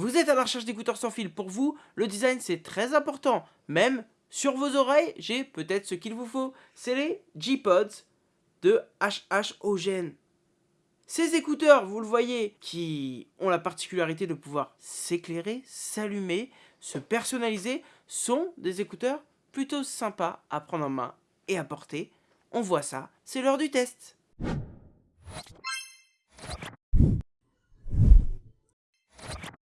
Vous êtes à la recherche d'écouteurs sans fil. Pour vous, le design c'est très important. Même sur vos oreilles, j'ai peut-être ce qu'il vous faut. C'est les G-Pods de HH Ogen. Ces écouteurs, vous le voyez, qui ont la particularité de pouvoir s'éclairer, s'allumer, se personnaliser, sont des écouteurs plutôt sympas à prendre en main et à porter. On voit ça, c'est l'heure du test.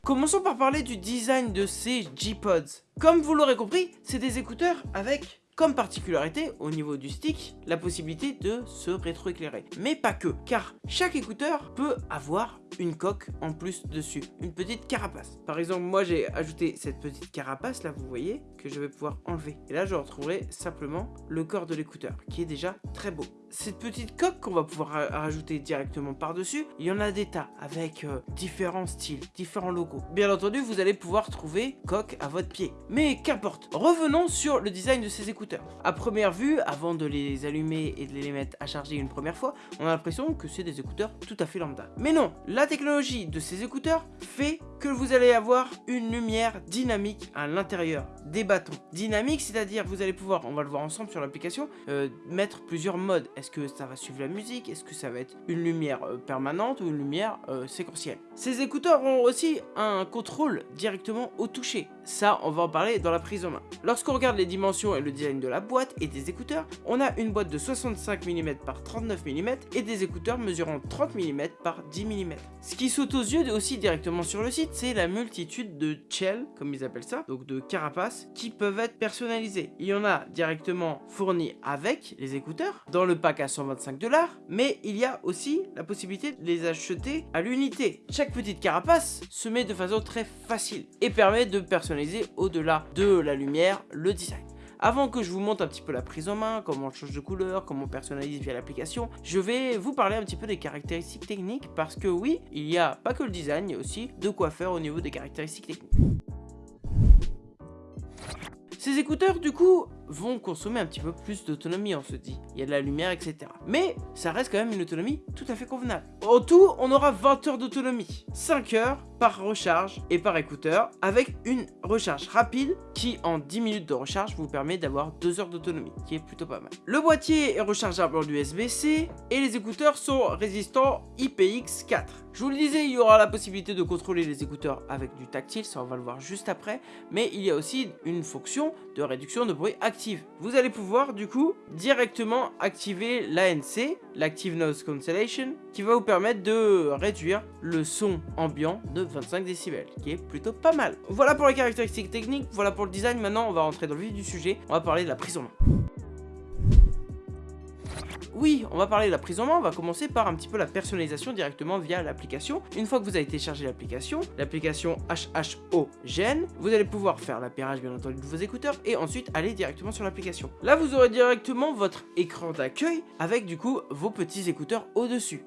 Commençons par parler du design de ces G-Pods. Comme vous l'aurez compris, c'est des écouteurs avec comme particularité, au niveau du stick, la possibilité de se rétroéclairer. Mais pas que, car chaque écouteur peut avoir une coque en plus dessus, une petite carapace. Par exemple, moi j'ai ajouté cette petite carapace là, vous voyez, que je vais pouvoir enlever. Et là, je retrouverai simplement le corps de l'écouteur, qui est déjà très beau. Cette petite coque qu'on va pouvoir rajouter directement par-dessus, il y en a des tas, avec euh, différents styles, différents logos. Bien entendu, vous allez pouvoir trouver coque à votre pied. Mais qu'importe, revenons sur le design de ces écouteurs. À première vue, avant de les allumer et de les mettre à charger une première fois, on a l'impression que c'est des écouteurs tout à fait lambda. Mais non, la technologie de ces écouteurs fait que vous allez avoir une lumière dynamique à l'intérieur des bâtons. Dynamique, c'est-à-dire vous allez pouvoir, on va le voir ensemble sur l'application, euh, mettre plusieurs modes. Est-ce que ça va suivre la musique? Est-ce que ça va être une lumière euh, permanente ou une lumière euh, séquentielle? Ces écouteurs ont aussi un contrôle directement au toucher. Ça, on va en parler dans la prise en main. Lorsqu'on regarde les dimensions et le design de la boîte et des écouteurs, on a une boîte de 65 mm par 39 mm et des écouteurs mesurant 30 mm par 10 mm. Ce qui saute aux yeux aussi directement sur le site, c'est la multitude de shells, comme ils appellent ça, donc de carapaces, qui peuvent être personnalisées. Il y en a directement fournis avec les écouteurs, dans le pack à 125 dollars, mais il y a aussi la possibilité de les acheter à l'unité. Chaque petite carapace se met de façon très facile et permet de personnaliser au-delà de la lumière le design. Avant que je vous montre un petit peu la prise en main, comment on change de couleur, comment on personnalise via l'application, je vais vous parler un petit peu des caractéristiques techniques parce que oui, il n'y a pas que le design, il y a aussi de quoi faire au niveau des caractéristiques techniques. Ces écouteurs, du coup, vont consommer un petit peu plus d'autonomie, on se dit. Il y a de la lumière, etc. Mais ça reste quand même une autonomie tout à fait convenable. En tout, on aura 20 heures d'autonomie. 5 heures par recharge et par écouteur, avec une recharge rapide qui, en 10 minutes de recharge, vous permet d'avoir 2 heures d'autonomie, qui est plutôt pas mal. Le boîtier est rechargeable en USB-C et les écouteurs sont résistants IPX4. Je vous le disais, il y aura la possibilité de contrôler les écouteurs avec du tactile, ça on va le voir juste après, mais il y a aussi une fonction de réduction de bruit active. Vous allez pouvoir du coup directement activer l'ANC, l'Active Noise Cancellation, qui va vous permettre de réduire le son ambiant de 25 décibels, qui est plutôt pas mal. Voilà pour les caractéristiques techniques, voilà pour le design, maintenant on va rentrer dans le vif du sujet, on va parler de la prise en main. Oui, on va parler de la prise en main, on va commencer par un petit peu la personnalisation directement via l'application. Une fois que vous avez téléchargé l'application, l'application HHO Gen, vous allez pouvoir faire l'appairage bien entendu de vos écouteurs et ensuite aller directement sur l'application. Là, vous aurez directement votre écran d'accueil avec du coup vos petits écouteurs au-dessus.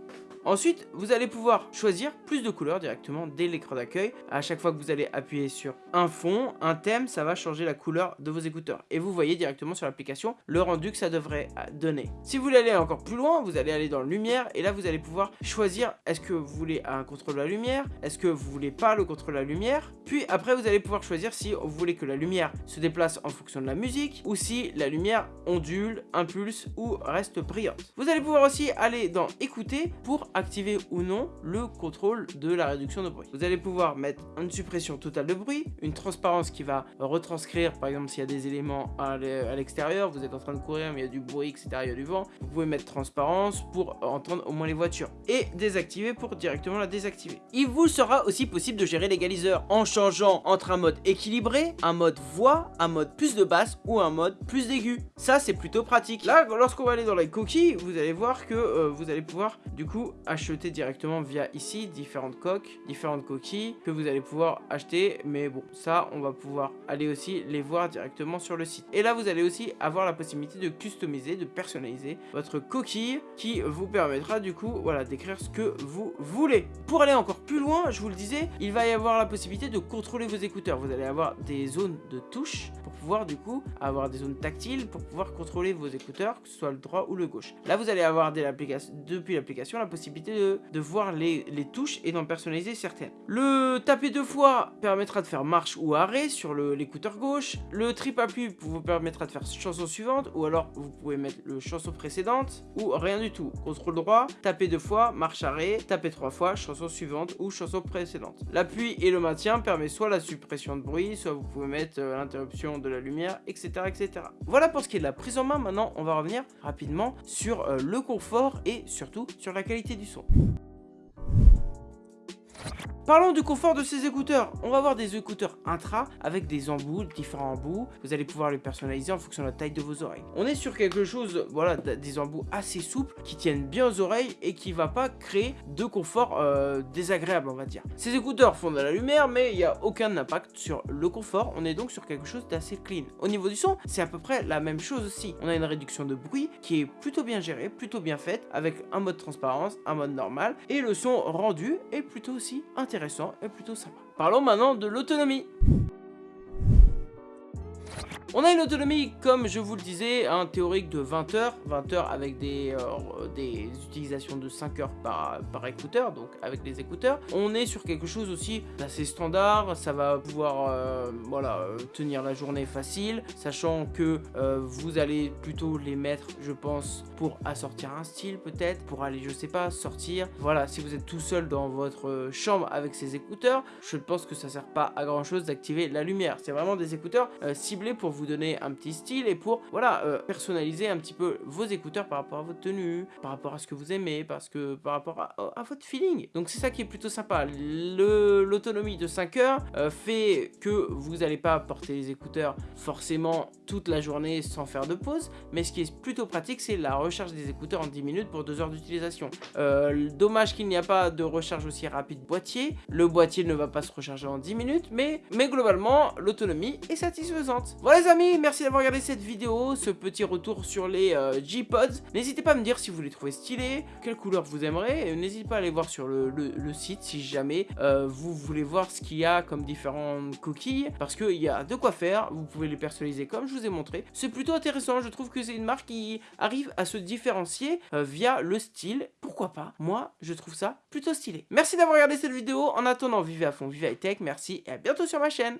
Ensuite, vous allez pouvoir choisir plus de couleurs directement dès l'écran d'accueil. À chaque fois que vous allez appuyer sur un fond, un thème, ça va changer la couleur de vos écouteurs. Et vous voyez directement sur l'application le rendu que ça devrait donner. Si vous voulez aller encore plus loin, vous allez aller dans lumière et là vous allez pouvoir choisir est-ce que vous voulez un contrôle de la lumière, est-ce que vous voulez pas le contrôle de la lumière? Puis après vous allez pouvoir choisir si vous voulez que la lumière se déplace en fonction de la musique ou si la lumière ondule, impulse ou reste brillante. Vous allez pouvoir aussi aller dans écouter pour activer ou non le contrôle de la réduction de bruit. Vous allez pouvoir mettre une suppression totale de bruit, une transparence qui va retranscrire par exemple s'il y a des éléments à l'extérieur, vous êtes en train de courir mais il y a du bruit etc, il y a du vent, vous pouvez mettre transparence pour entendre au moins les voitures et désactiver pour directement la désactiver. Il vous sera aussi possible de gérer l'égaliseur en changeant entre un mode équilibré, un mode voix, un mode plus de basse ou un mode plus d'aigu. Ça c'est plutôt pratique. Là lorsqu'on va aller dans les coquilles, vous allez voir que euh, vous allez pouvoir du coup acheter directement via ici différentes coques, différentes coquilles que vous allez pouvoir acheter. Mais bon, ça, on va pouvoir aller aussi les voir directement sur le site. Et là, vous allez aussi avoir la possibilité de customiser, de personnaliser votre coquille qui vous permettra du coup, voilà, d'écrire ce que vous voulez. Pour aller encore plus loin, je vous le disais, il va y avoir la possibilité de contrôler vos écouteurs. Vous allez avoir des zones de touche pour pouvoir du coup avoir des zones tactiles pour pouvoir contrôler vos écouteurs, que ce soit le droit ou le gauche. Là, vous allez avoir depuis l'application la possibilité de, voir les, touches et d'en personnaliser certaines. Le taper deux fois permettra de faire marche ou arrêt sur l'écouteur gauche. Le triple appui vous permettra de faire chanson suivante ou alors vous pouvez mettre le chanson précédente ou rien du tout. Contrôle droit, taper deux fois, marche arrêt, taper trois fois, chanson suivante ou chanson précédente. L'appui et le maintien permet soit la suppression de bruit, soit vous pouvez mettre euh, l'interruption de la lumière, etc., etc. Voilà pour ce qui est de la prise en main. Maintenant, on va revenir rapidement sur euh, le confort et surtout sur la qualité du son. Parlons du confort de ces écouteurs. On va avoir des écouteurs intra avec des embouts, différents embouts. Vous allez pouvoir les personnaliser en fonction de la taille de vos oreilles. On est sur quelque chose, voilà, des embouts assez souples qui tiennent bien aux oreilles et qui va pas créer de confort euh, désagréable, on va dire. Ces écouteurs font de la lumière, mais il n'y a aucun impact sur le confort. On est donc sur quelque chose d'assez clean. Au niveau du son, c'est à peu près la même chose aussi. On a une réduction de bruit qui est plutôt bien gérée, plutôt bien faite, avec un mode transparence, un mode normal, et le son rendu est plutôt aussi intéressant et plutôt sympa. Parlons maintenant de l'autonomie. On a une autonomie, comme je vous le disais, un théorique de 20 heures, 20 heures avec des, euh, des utilisations de 5 heures par, par écouteur, donc avec les écouteurs. On est sur quelque chose aussi d'assez standard, ça va pouvoir euh, voilà, euh, tenir la journée facile, sachant que vous allez plutôt les mettre, je pense, pour assortir un style peut-être, pour aller, je sais pas, sortir. Voilà, si vous êtes tout seul dans votre chambre avec ces écouteurs, je pense que ça sert pas à grand chose d'activer la lumière. C'est vraiment des écouteurs ciblés pour vous donner un petit style et pour voilà euh, personnaliser un petit peu vos écouteurs par rapport à votre tenue, par rapport à ce que vous aimez, parce que par rapport à, votre feeling. Donc c'est ça qui est plutôt sympa. L'autonomie de 5 heures euh, fait que vous n'allez pas porter les écouteurs forcément toute la journée sans faire de pause, mais ce qui est plutôt pratique c'est la recharge des écouteurs en 10 minutes pour 2 heures d'utilisation. Euh, dommage qu'il n'y a pas de recharge aussi rapide boîtier. Le boîtier ne va pas se recharger en 10 minutes, mais, mais globalement l'autonomie est satisfaisante. Voilà amis, merci d'avoir regardé cette vidéo, ce petit retour sur les euh, G-Pods. N'hésitez pas à me dire si vous les trouvez stylés, quelle couleur vous aimerez. N'hésitez pas à aller voir sur le, site si jamais euh, vous voulez voir ce qu'il y a comme différentes coquilles. Parce qu'il y a de quoi faire, vous pouvez les personnaliser comme je vous ai montré. C'est plutôt intéressant, je trouve que c'est une marque qui arrive à se différencier euh, via le style. Pourquoi pas? Moi, je trouve ça plutôt stylé. Merci d'avoir regardé cette vidéo. En attendant, vivez à fond, vivez high tech. Merci et à bientôt sur ma chaîne.